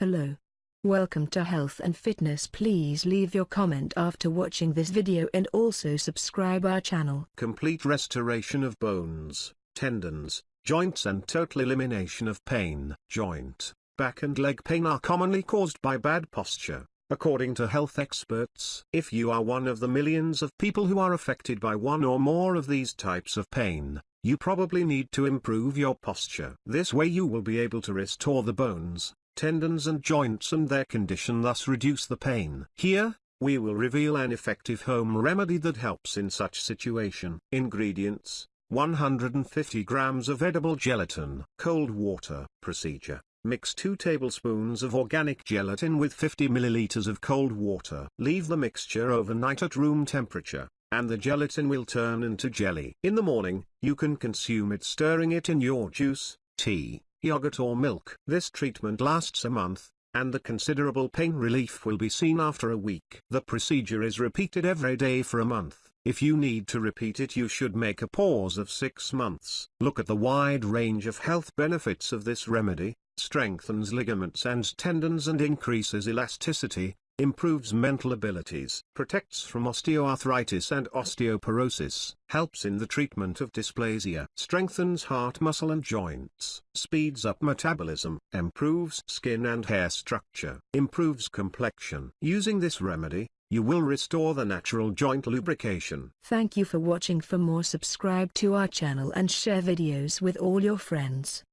Hello. Welcome to Health and Fitness please leave your comment after watching this video and also subscribe our channel. Complete restoration of bones, tendons, joints and total elimination of pain. Joint, back and leg pain are commonly caused by bad posture, according to health experts. If you are one of the millions of people who are affected by one or more of these types of pain, you probably need to improve your posture. This way you will be able to restore the bones, tendons and joints and their condition thus reduce the pain. Here, we will reveal an effective home remedy that helps in such situation. Ingredients, 150 grams of edible gelatin. Cold water. Procedure. Mix 2 tablespoons of organic gelatin with 50 milliliters of cold water. Leave the mixture overnight at room temperature, and the gelatin will turn into jelly. In the morning, you can consume it stirring it in your juice, tea, yogurt or milk. This treatment lasts a month, and the considerable pain relief will be seen after a week. The procedure is repeated every day for a month. If you need to repeat it you should make a pause of 6 months. Look at the wide range of health benefits of this remedy, strengthens ligaments and tendons and increases elasticity, improves mental abilities, protects from osteoarthritis and osteoporosis, helps in the treatment of dysplasia, strengthens heart muscle and joints, speeds up metabolism, improves skin and hair structure, improves complexion. Using this remedy, you will restore the natural joint lubrication. Thank you for watching for more subscribe to our channel and share videos with all your friends.